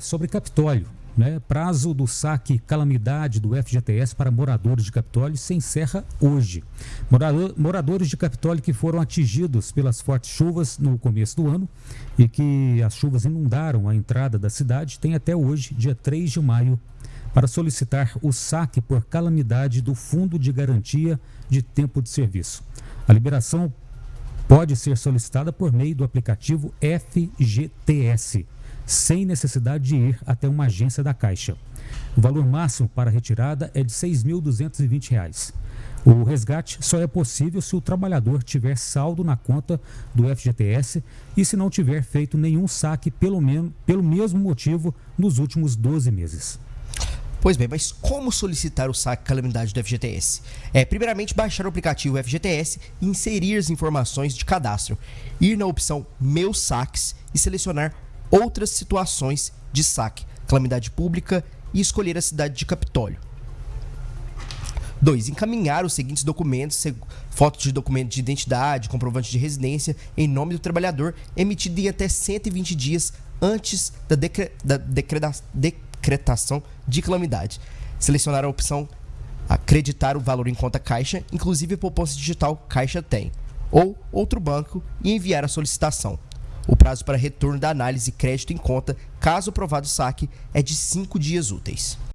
sobre Capitólio. Né? Prazo do saque calamidade do FGTS para moradores de Capitólio se encerra hoje. Morador, moradores de Capitólio que foram atingidos pelas fortes chuvas no começo do ano e que as chuvas inundaram a entrada da cidade têm até hoje, dia 3 de maio, para solicitar o saque por calamidade do Fundo de Garantia de Tempo de Serviço. A liberação pode ser solicitada por meio do aplicativo FGTS sem necessidade de ir até uma agência da Caixa. O valor máximo para retirada é de R$ 6.220. O resgate só é possível se o trabalhador tiver saldo na conta do FGTS e se não tiver feito nenhum saque pelo, menos, pelo mesmo motivo nos últimos 12 meses. Pois bem, mas como solicitar o saque calamidade do FGTS? É, primeiramente, baixar o aplicativo FGTS e inserir as informações de cadastro. Ir na opção Meus Saques e selecionar outras situações de saque, calamidade pública e escolher a cidade de Capitólio. 2. Encaminhar os seguintes documentos, fotos de documento de identidade, comprovante de residência, em nome do trabalhador, emitido em até 120 dias antes da, decre, da decreta, decretação de calamidade. Selecionar a opção acreditar o valor em conta caixa, inclusive poupança digital Caixa tem, ou outro banco e enviar a solicitação. O prazo para retorno da análise crédito em conta, caso aprovado o saque, é de 5 dias úteis.